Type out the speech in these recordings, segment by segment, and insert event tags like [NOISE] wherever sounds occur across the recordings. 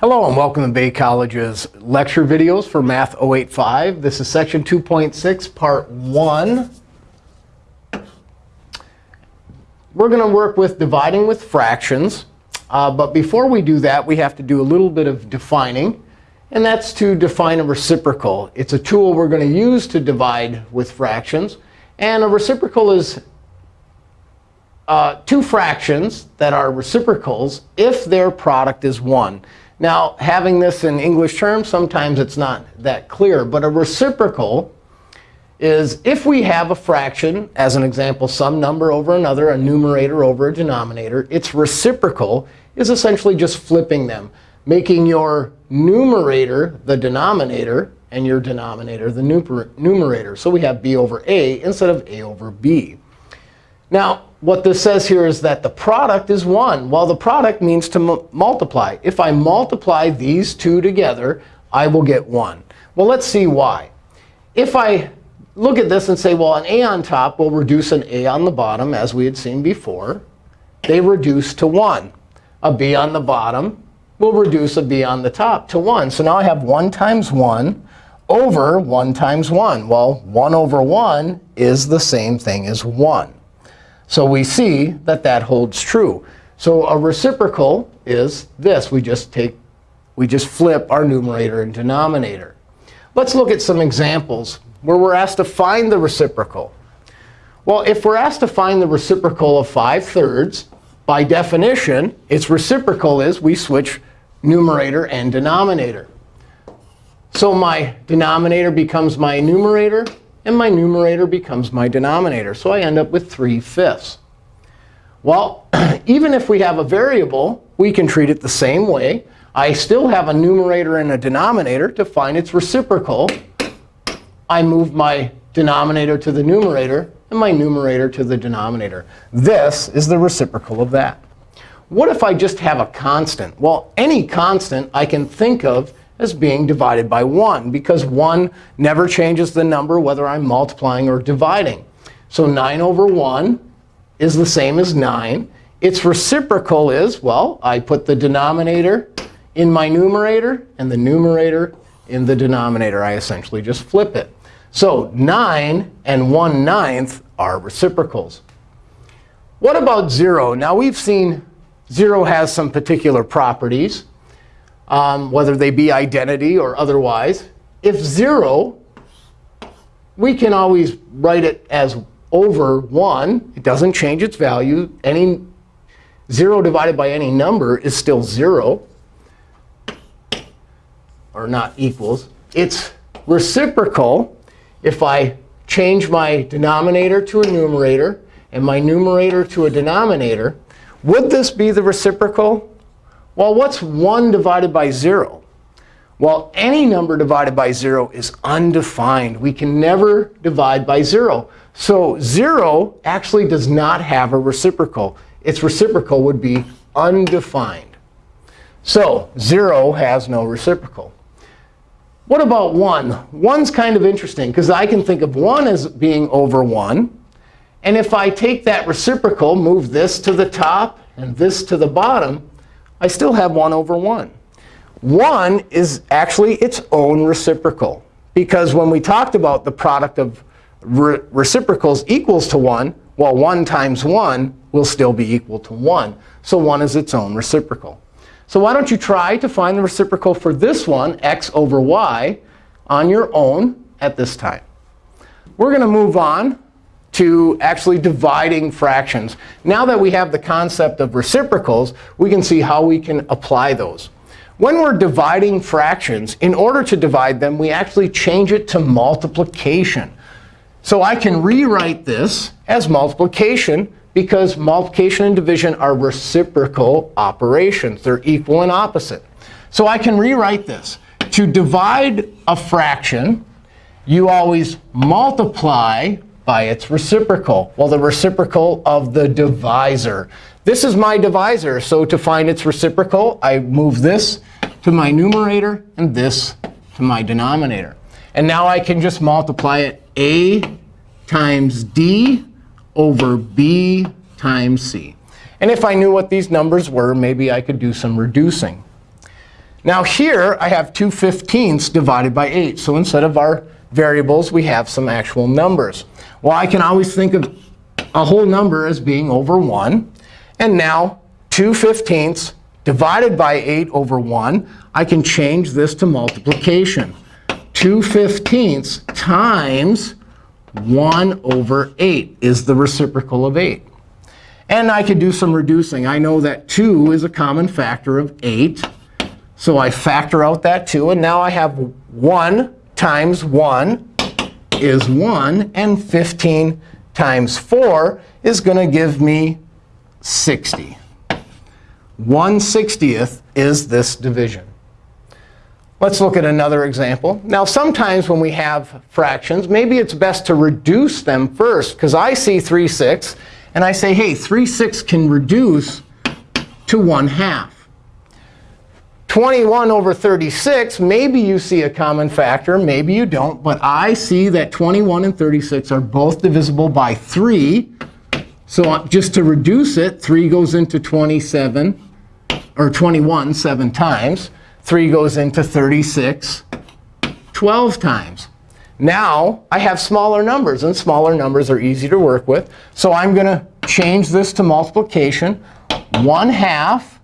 Hello, and welcome to Bay College's lecture videos for Math 085. This is section 2.6, part 1. We're going to work with dividing with fractions. Uh, but before we do that, we have to do a little bit of defining. And that's to define a reciprocal. It's a tool we're going to use to divide with fractions. And a reciprocal is uh, two fractions that are reciprocals if their product is 1. Now, having this in English terms, sometimes it's not that clear. But a reciprocal is if we have a fraction, as an example, some number over another, a numerator over a denominator, its reciprocal is essentially just flipping them, making your numerator the denominator and your denominator the numerator. So we have b over a instead of a over b. Now, what this says here is that the product is 1. Well, the product means to multiply. If I multiply these two together, I will get 1. Well, let's see why. If I look at this and say, well, an a on top will reduce an a on the bottom, as we had seen before, they reduce to 1. A b on the bottom will reduce a b on the top to 1. So now I have 1 times 1 over 1 times 1. Well, 1 over 1 is the same thing as 1. So we see that that holds true. So a reciprocal is this. We just take, we just flip our numerator and denominator. Let's look at some examples where we're asked to find the reciprocal. Well, if we're asked to find the reciprocal of 5 thirds, by definition, its reciprocal is we switch numerator and denominator. So my denominator becomes my numerator, and my numerator becomes my denominator. So I end up with 3 fifths. Well, [CLEARS THROAT] even if we have a variable, we can treat it the same way. I still have a numerator and a denominator. To find its reciprocal, I move my denominator to the numerator and my numerator to the denominator. This is the reciprocal of that. What if I just have a constant? Well, any constant I can think of as being divided by 1, because 1 never changes the number whether I'm multiplying or dividing. So 9 over 1 is the same as 9. Its reciprocal is, well, I put the denominator in my numerator and the numerator in the denominator. I essentially just flip it. So 9 and 1 ninth are reciprocals. What about 0? Now, we've seen 0 has some particular properties um, whether they be identity or otherwise. If 0, we can always write it as over 1. It doesn't change its value. Any 0 divided by any number is still 0, or not equals. It's reciprocal if I change my denominator to a numerator and my numerator to a denominator. Would this be the reciprocal? Well, what's 1 divided by 0? Well, any number divided by 0 is undefined. We can never divide by 0. So 0 actually does not have a reciprocal. Its reciprocal would be undefined. So 0 has no reciprocal. What about 1? 1's kind of interesting, because I can think of 1 as being over 1. And if I take that reciprocal, move this to the top and this to the bottom, I still have 1 over 1. 1 is actually its own reciprocal. Because when we talked about the product of re reciprocals equals to 1, well, 1 times 1 will still be equal to 1. So 1 is its own reciprocal. So why don't you try to find the reciprocal for this one, x over y, on your own at this time. We're going to move on to actually dividing fractions. Now that we have the concept of reciprocals, we can see how we can apply those. When we're dividing fractions, in order to divide them, we actually change it to multiplication. So I can rewrite this as multiplication because multiplication and division are reciprocal operations. They're equal and opposite. So I can rewrite this. To divide a fraction, you always multiply by its reciprocal. Well, the reciprocal of the divisor. This is my divisor. So to find its reciprocal, I move this to my numerator and this to my denominator. And now I can just multiply it a times d over b times c. And if I knew what these numbers were, maybe I could do some reducing. Now here, I have 2 fifteenths divided by 8. So instead of our variables, we have some actual numbers. Well, I can always think of a whole number as being over 1. And now 2 fifteenths divided by 8 over 1, I can change this to multiplication. 2 fifteenths times 1 over 8 is the reciprocal of 8. And I could do some reducing. I know that 2 is a common factor of 8. So I factor out that 2. And now I have 1 times 1 is 1. And 15 times 4 is going to give me 60. 1 60th is this division. Let's look at another example. Now, sometimes when we have fractions, maybe it's best to reduce them first. Because I see 3 6, and I say, hey, 3 6 can reduce to 1 half. 21 over 36, maybe you see a common factor, maybe you don't. But I see that 21 and 36 are both divisible by 3. So uh, just to reduce it, 3 goes into 27, or 21 seven times. 3 goes into 36 12 times. Now, I have smaller numbers. And smaller numbers are easy to work with. So I'm going to change this to multiplication. 1 half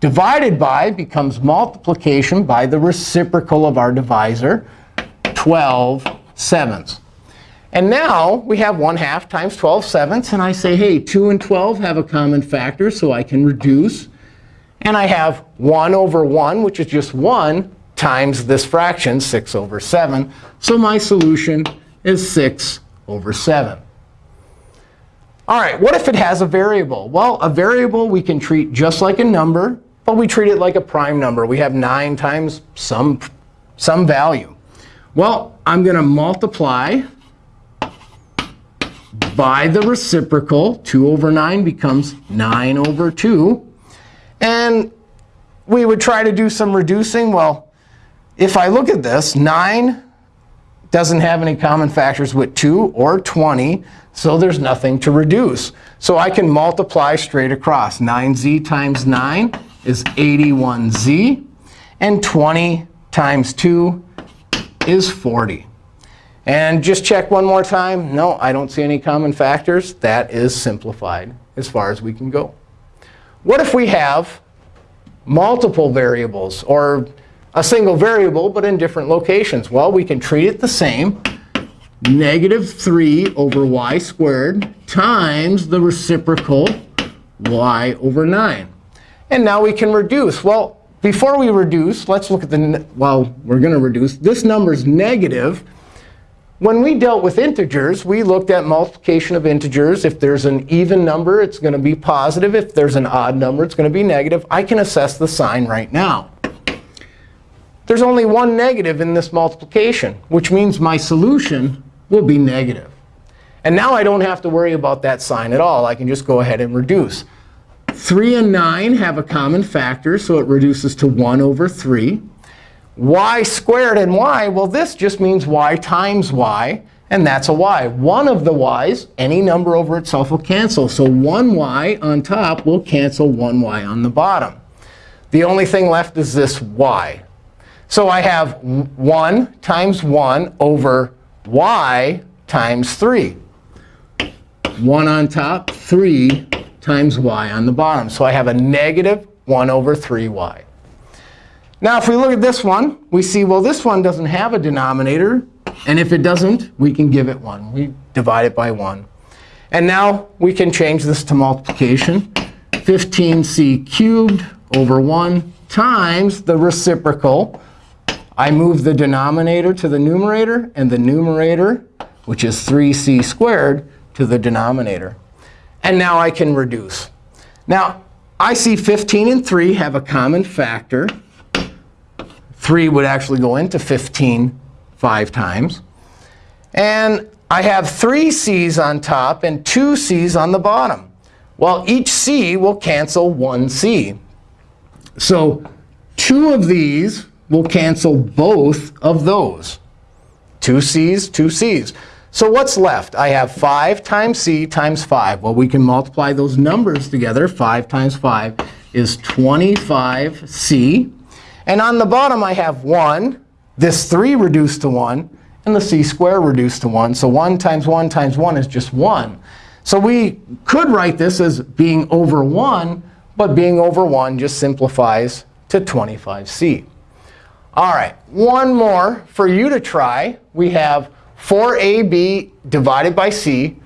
divided by becomes multiplication by the reciprocal of our divisor, 12 sevenths. And now we have 1 half times 12 sevenths. And I say, hey, 2 and 12 have a common factor, so I can reduce. And I have 1 over 1, which is just 1, times this fraction, 6 over 7. So my solution is 6 over 7. All right, what if it has a variable? Well, a variable we can treat just like a number, but we treat it like a prime number. We have 9 times some, some value. Well, I'm going to multiply by the reciprocal. 2 over 9 becomes 9 over 2. And we would try to do some reducing. Well, if I look at this, 9 doesn't have any common factors with 2 or 20. So there's nothing to reduce. So I can multiply straight across. 9z times 9 is 81z. And 20 times 2 is 40. And just check one more time. No, I don't see any common factors. That is simplified as far as we can go. What if we have multiple variables or a single variable but in different locations? Well, we can treat it the same. Negative 3 over y squared times the reciprocal y over 9. And now we can reduce. Well, before we reduce, let's look at the, well, we're going to reduce. This number is negative. When we dealt with integers, we looked at multiplication of integers. If there's an even number, it's going to be positive. If there's an odd number, it's going to be negative. I can assess the sign right now. There's only one negative in this multiplication, which means my solution will be negative. And now I don't have to worry about that sign at all. I can just go ahead and reduce. 3 and 9 have a common factor, so it reduces to 1 over 3 y squared and y, well, this just means y times y. And that's a y. One of the y's, any number over itself will cancel. So 1y on top will cancel 1y on the bottom. The only thing left is this y. So I have 1 times 1 over y times 3. 1 on top, 3 times y on the bottom. So I have a negative 1 over 3y. Now, if we look at this one, we see, well, this one doesn't have a denominator. And if it doesn't, we can give it 1. We divide it by 1. And now we can change this to multiplication. 15c cubed over 1 times the reciprocal. I move the denominator to the numerator, and the numerator, which is 3c squared, to the denominator. And now I can reduce. Now, I see 15 and 3 have a common factor. 3 would actually go into 15 five times. And I have three c's on top and two c's on the bottom. Well, each c will cancel one c. So two of these will cancel both of those. Two c's, two c's. So what's left? I have 5 times c times 5. Well, we can multiply those numbers together. 5 times 5 is 25c. And on the bottom, I have 1, this 3 reduced to 1, and the c squared reduced to 1. So 1 times 1 times 1 is just 1. So we could write this as being over 1, but being over 1 just simplifies to 25c. All right, one more for you to try. We have 4ab divided by c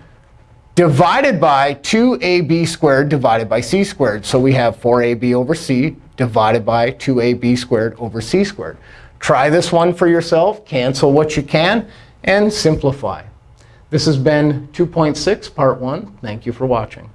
divided by 2ab squared divided by c squared. So we have 4ab over c divided by 2ab squared over c squared. Try this one for yourself. Cancel what you can, and simplify. This has been 2.6, Part 1. Thank you for watching.